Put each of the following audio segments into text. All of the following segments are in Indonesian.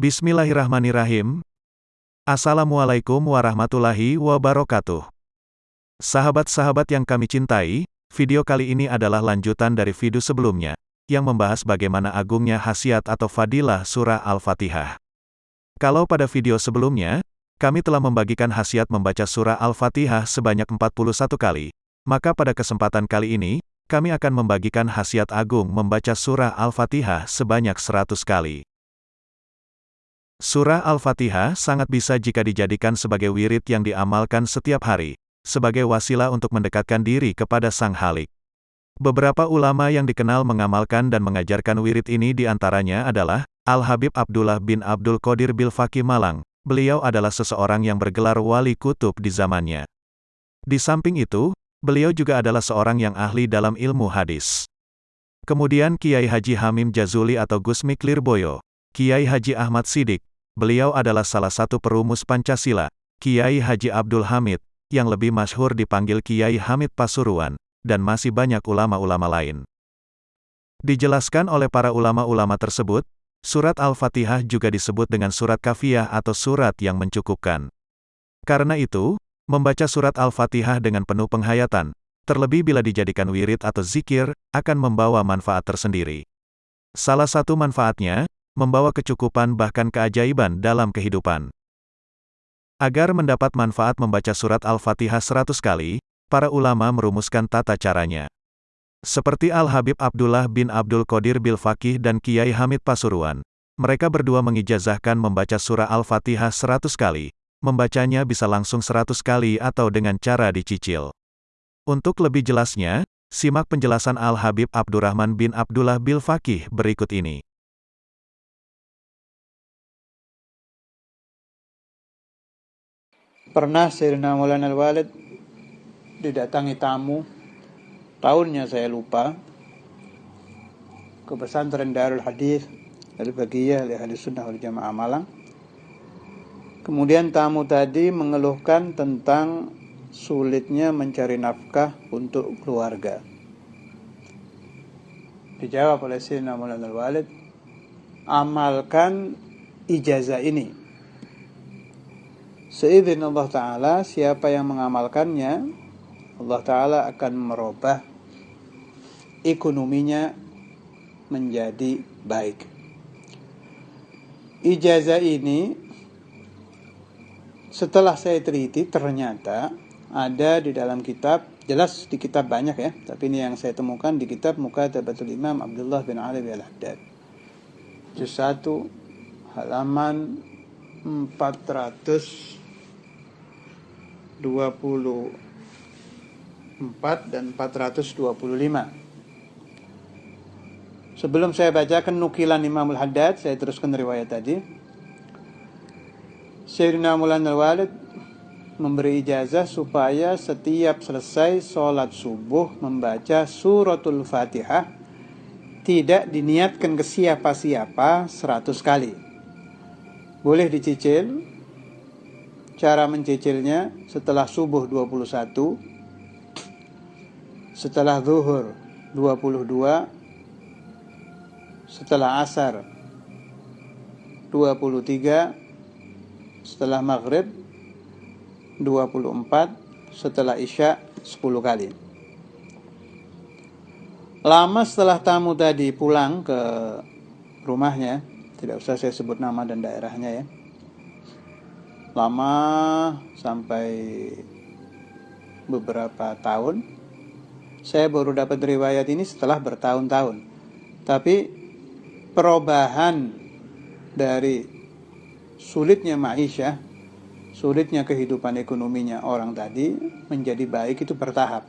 Bismillahirrahmanirrahim. Assalamualaikum warahmatullahi wabarakatuh. Sahabat-sahabat yang kami cintai, video kali ini adalah lanjutan dari video sebelumnya, yang membahas bagaimana agungnya khasiat atau fadilah surah Al-Fatihah. Kalau pada video sebelumnya, kami telah membagikan khasiat membaca surah Al-Fatihah sebanyak 41 kali, maka pada kesempatan kali ini, kami akan membagikan khasiat agung membaca surah Al-Fatihah sebanyak 100 kali. Surah Al-Fatihah sangat bisa jika dijadikan sebagai wirid yang diamalkan setiap hari, sebagai wasilah untuk mendekatkan diri kepada Sang Halik. Beberapa ulama yang dikenal mengamalkan dan mengajarkan wirid ini di antaranya adalah, Al-Habib Abdullah bin Abdul Qadir Bilfaki Malang, beliau adalah seseorang yang bergelar wali kutub di zamannya. Di samping itu, beliau juga adalah seorang yang ahli dalam ilmu hadis. Kemudian Kiai Haji Hamim Jazuli atau Gusmi Klirboyo, Kiai Haji Ahmad Sidik, Beliau adalah salah satu perumus Pancasila, Kiai Haji Abdul Hamid, yang lebih masyhur dipanggil Kiai Hamid Pasuruan, dan masih banyak ulama-ulama lain. Dijelaskan oleh para ulama-ulama tersebut, surat Al-Fatihah juga disebut dengan surat kafiyah atau surat yang mencukupkan. Karena itu, membaca surat Al-Fatihah dengan penuh penghayatan, terlebih bila dijadikan wirid atau zikir, akan membawa manfaat tersendiri. Salah satu manfaatnya, membawa kecukupan bahkan keajaiban dalam kehidupan. Agar mendapat manfaat membaca surat Al-Fatihah 100 kali, para ulama merumuskan tata caranya. Seperti Al-Habib Abdullah bin Abdul Qadir Bil Fakih dan Kiai Hamid Pasuruan, mereka berdua mengijazahkan membaca surah Al-Fatihah 100 kali, membacanya bisa langsung 100 kali atau dengan cara dicicil. Untuk lebih jelasnya, simak penjelasan Al-Habib Abdurrahman bin Abdullah Bil Fakih berikut ini. Pernah Sayyidina Maulana Al-Walid didatangi tamu, tahunnya saya lupa, ke pesantren Darul Hadis Al-Bagiyah Ahli Sunnah wal Jamaah Malang. Kemudian tamu tadi mengeluhkan tentang sulitnya mencari nafkah untuk keluarga. Dijawab oleh Sayyidina Al-Walid, amalkan ijazah ini Seizin Allah Ta'ala, siapa yang mengamalkannya, Allah Ta'ala akan merubah ekonominya menjadi baik. Ijazah ini, setelah saya teliti, ternyata ada di dalam kitab, jelas di kitab banyak ya, tapi ini yang saya temukan di kitab Mukatabatul Imam Abdullah bin Ali al-Haddad. Juz 1, halaman 400 24 dan 425. Sebelum saya bacakan nukilan Imamul Haddad, saya teruskan riwayat tadi. Sayyidina Mulan al-Walid memberi ijazah supaya setiap selesai sholat subuh membaca suratul fatihah tidak diniatkan ke siapa-siapa seratus kali. Boleh dicicil, cara mencicilnya setelah subuh 21 setelah zuhur 22 setelah asar 23 setelah maghrib 24 setelah isya 10 kali. Lama setelah tamu tadi pulang ke rumahnya tidak usah saya sebut nama dan daerahnya ya. Lama sampai beberapa tahun saya baru dapat riwayat ini setelah bertahun-tahun. Tapi perubahan dari sulitnya maisha sulitnya kehidupan ekonominya orang tadi menjadi baik itu bertahap.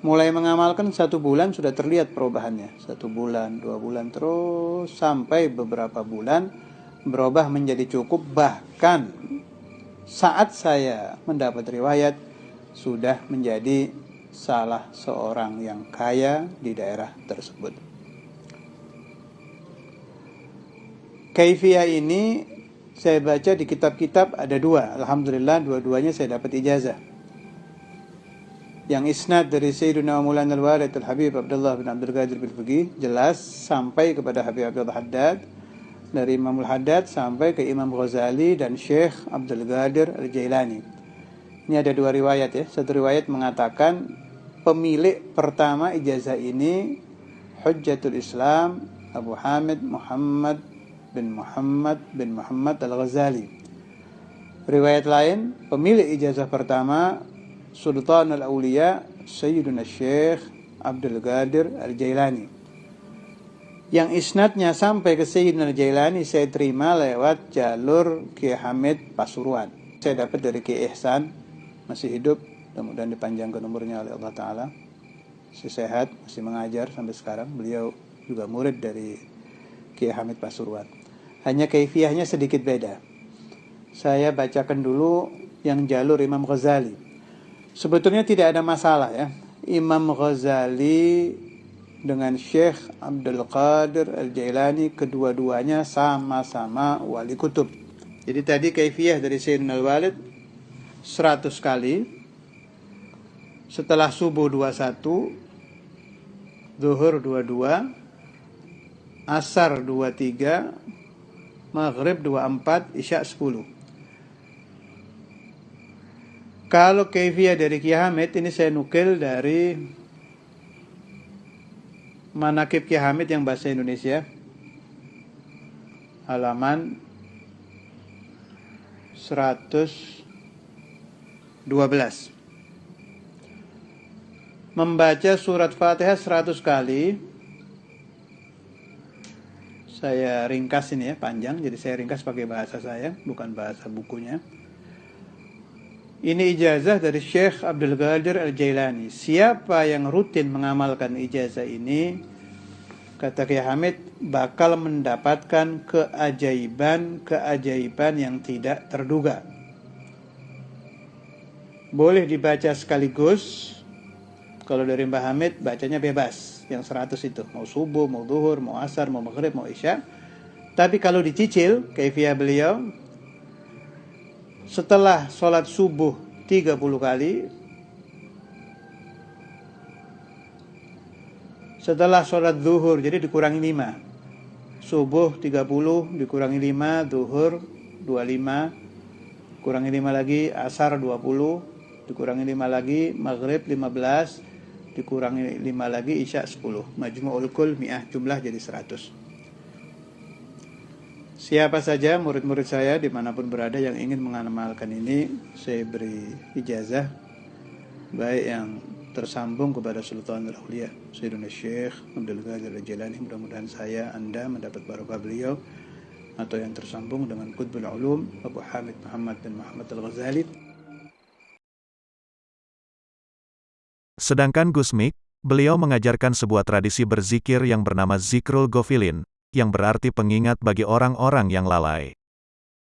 Mulai mengamalkan satu bulan sudah terlihat perubahannya. Satu bulan dua bulan terus sampai beberapa bulan berubah menjadi cukup. Bahkan saat saya mendapat riwayat sudah menjadi salah seorang yang kaya di daerah tersebut. Kaifiyah ini saya baca di kitab-kitab ada dua. Alhamdulillah dua-duanya saya dapat ijazah. yang isnad dari Sayyidina Maulana Al-Walid Al-Habib Abdullah bin Abdul Qadir bin Fuqih jelas sampai kepada Habib Abdullah Haddad dari Imam Al-Haddad sampai ke Imam Ghazali dan Syekh Abdul Qadir Al-Jailani. Ini ada dua riwayat ya. Satu riwayat mengatakan pemilik pertama ijazah ini Hujjatul Islam Abu Hamid Muhammad bin Muhammad bin Muhammad Al-Ghazali. Riwayat lain, pemilik ijazah pertama Sultan al-Auliya Sayyiduna Syekh Abdul Qadir Al-Jailani. Yang isnadnya sampai ke Sayyidina Al-Jailani saya terima lewat jalur Ki Hamid Pasuruan. Saya dapat dari Ki Ihsan, masih hidup, mudah-mudahan dipanjangkan umurnya oleh Allah Ta'ala. Masih sehat, masih mengajar sampai sekarang. Beliau juga murid dari Ki Hamid Pasuruan. Hanya kaifiahnya sedikit beda. Saya bacakan dulu yang jalur Imam Ghazali. Sebetulnya tidak ada masalah ya. Imam Ghazali dengan Syekh Abdul Qadir Al-Jailani kedua-duanya sama-sama wali kutub. Jadi tadi kaifiah dari Sayyidina Al-Walid 100 kali. Setelah subuh 21, zuhur 22, asar 23, maghrib 24, isya 10. Kalau kefiah dari Ki Hamid ini saya nukil dari Manakib Ki Hamid yang bahasa Indonesia. Halaman 112 membaca surat Fatihah 100 kali saya ringkas ini ya panjang. Jadi saya ringkas pakai bahasa saya bukan bahasa bukunya. Ini ijazah dari Syekh Abdul Qadir Al-Jailani. Siapa yang rutin mengamalkan ijazah ini, kata Kiai Hamid, bakal mendapatkan keajaiban-keajaiban yang tidak terduga. Boleh dibaca sekaligus, kalau dari Mbah Hamid bacanya bebas, yang 100 itu. Mau subuh, mau duhur, mau asar, mau maghrib, mau isya. Tapi kalau dicicil, kaifiyah beliau, setelah sholat subuh 30 kali setelah sholat zuhur jadi dikurangi 5 subuh 30 dikurangi 5 zuhur 25 kurangi 5 lagi asar 20 dikurangi 5 lagi maghrib 15 dikurangi 5 lagi isya 10 majmu'ul kul mi'ah jumlah jadi 100 Siapa saja murid-murid saya di mana pun berada yang ingin mengamalkan ini, saya beri ijazah. Baik yang tersambung kepada Sultan Al-Auliya Sayyidina Syekh Abdul Qadir Al-Jilani. Mudah-mudahan saya Anda mendapat barokah beliau atau yang tersambung dengan Qutbul Ulum Abu Hamid Muhammad bin Muhammad Al-Ghazali Sedangkan Gusmik, beliau mengajarkan sebuah tradisi berzikir yang bernama Zikrul Gofilin, yang berarti pengingat bagi orang-orang yang lalai.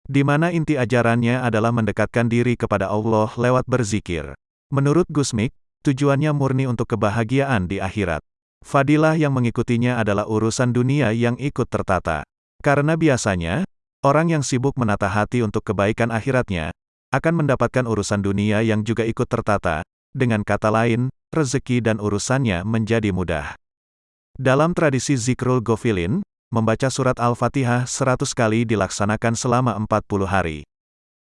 Di mana inti ajarannya adalah mendekatkan diri kepada Allah lewat berzikir. Menurut Gusmik, tujuannya murni untuk kebahagiaan di akhirat. Fadilah yang mengikutinya adalah urusan dunia yang ikut tertata. Karena biasanya, orang yang sibuk menata hati untuk kebaikan akhiratnya, akan mendapatkan urusan dunia yang juga ikut tertata, dengan kata lain, rezeki dan urusannya menjadi mudah. Dalam tradisi Zikrul Gofilin, membaca surat Al-Fatihah 100 kali dilaksanakan selama 40 hari.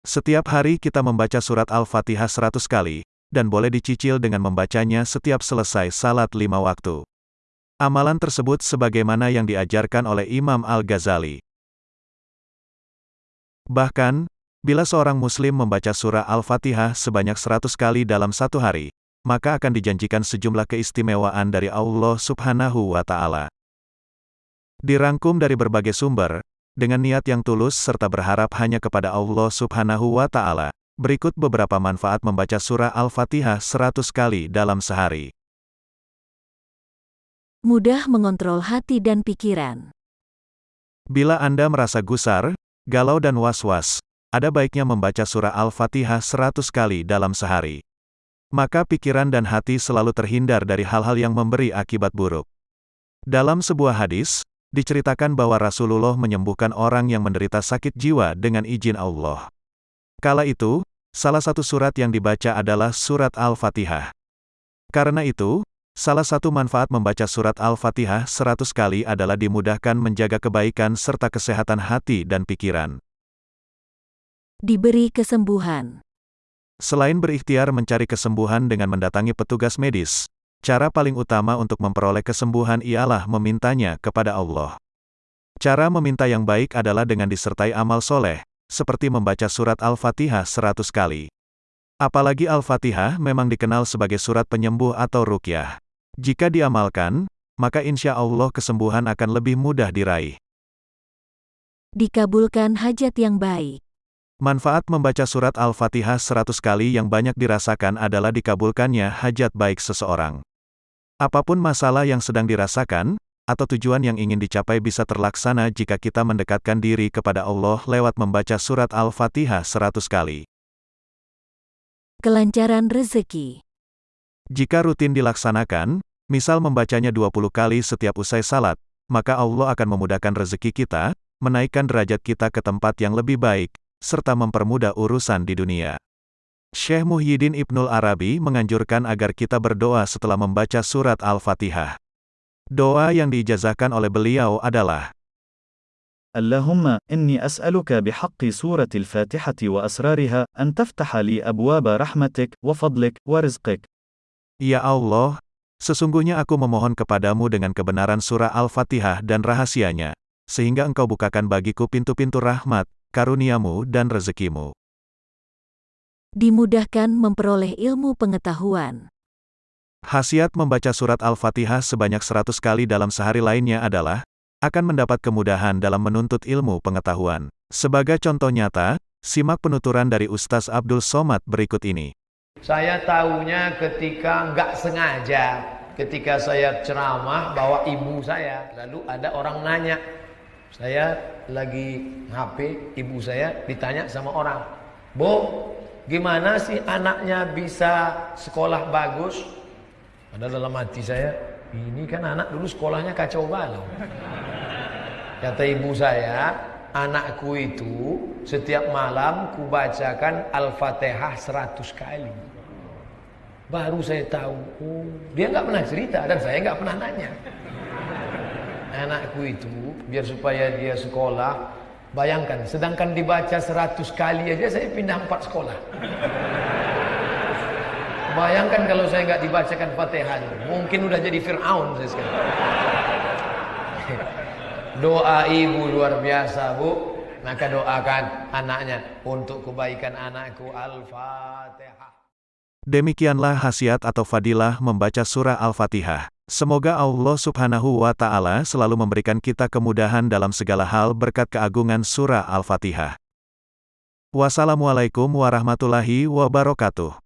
Setiap hari kita membaca surat Al-Fatihah 100 kali, dan boleh dicicil dengan membacanya setiap selesai salat lima waktu. Amalan tersebut sebagaimana yang diajarkan oleh Imam Al-Ghazali. Bahkan, bila seorang muslim membaca surah Al-Fatihah sebanyak 100 kali dalam satu hari, maka akan dijanjikan sejumlah keistimewaan dari Allah subhanahu wa ta'ala. Dirangkum dari berbagai sumber, dengan niat yang tulus serta berharap hanya kepada Allah subhanahu wa ta'ala. Berikut beberapa manfaat membaca surah Al-Fatihah 100 kali dalam sehari. Mudah mengontrol hati dan pikiran. Bila Anda merasa gusar, galau dan was-was, ada baiknya membaca surah Al-Fatihah 100 kali dalam sehari. Maka pikiran dan hati selalu terhindar dari hal-hal yang memberi akibat buruk. Dalam sebuah hadis, diceritakan bahwa Rasulullah menyembuhkan orang yang menderita sakit jiwa dengan izin Allah. Kala itu, salah satu surat yang dibaca adalah surat Al-Fatihah. Karena itu, salah satu manfaat membaca surat Al-Fatihah 100 kali adalah dimudahkan menjaga kebaikan serta kesehatan hati dan pikiran. Diberi kesembuhan. Selain berikhtiar mencari kesembuhan dengan mendatangi petugas medis, cara paling utama untuk memperoleh kesembuhan ialah memintanya kepada Allah. Cara meminta yang baik adalah dengan disertai amal soleh, seperti membaca surat Al-Fatihah 100 kali. Apalagi Al-Fatihah memang dikenal sebagai surat penyembuh atau rukyah. Jika diamalkan, maka insya Allah kesembuhan akan lebih mudah diraih. Dikabulkan hajat yang baik. Manfaat membaca surat Al-Fatihah 100 kali yang banyak dirasakan adalah dikabulkannya hajat baik seseorang. Apa pun masalah yang sedang dirasakan, atau tujuan yang ingin dicapai bisa terlaksana jika kita mendekatkan diri kepada Allah lewat membaca surat Al-Fatihah 100 kali. Kelancaran rezeki. Jika rutin dilaksanakan, misal membacanya 20 kali setiap usai salat, maka Allah akan memudahkan rezeki kita, menaikkan derajat kita ke tempat yang lebih baik, serta mempermudah urusan di dunia. Syekh Muhyiddin Ibnul Arabi menganjurkan agar kita berdoa setelah membaca surat Al-Fatihah. Doa yang diijazahkan oleh beliau adalah, اللهم إني أسألك بحق سورة الفاتحة وأسرارها أن تفتح لي أبواب رحمتك وفضلك ورزقك. Ya Allah, sesungguhnya aku memohon kepadamu dengan kebenaran surah Al-Fatihah dan rahasianya, sehingga engkau bukakan bagiku pintu-pintu rahmat, karuniamu dan rezekimu. Dimudahkan memperoleh ilmu pengetahuan. Khasiat membaca surat Al-Fatihah sebanyak 100 kali dalam sehari lainnya adalah, akan mendapat kemudahan dalam menuntut ilmu pengetahuan. Sebagai contoh nyata, simak penuturan dari Ustaz Abdul Somad berikut ini. Saya tahunya ketika nggak sengaja, ketika saya ceramah bawa ibu saya, lalu ada orang nanya, saya lagi HP, ibu saya ditanya sama orang, Bu, gimana sih anaknya bisa sekolah bagus? Padahal dalam hati saya, ini kan anak dulu sekolahnya kacau balau. Kata ibu saya, anakku itu setiap malam kubacakan Al-Fatihah seratus kali. Baru saya tahu, oh, dia nggak pernah cerita dan saya nggak pernah nanya. Anakku itu biar supaya dia sekolah, bayangkan, sedangkan dibaca seratus kali aja saya pindah empat sekolah. Bayangkan kalau saya nggak dibacakan Fatihah, mungkin udah jadi Fir'aun saya sekarang. Doa ibu luar biasa, Bu. Maka doakan anaknya untuk kebaikan anakku Al-Fatihah. Demikianlah khasiat atau fadilah membaca surah Al-Fatihah. Semoga Allah Subhanahu wa Ta'ala selalu memberikan kita kemudahan dalam segala hal berkat keagungan surah Al-Fatihah. Wassalamualaikum warahmatullahi wabarakatuh.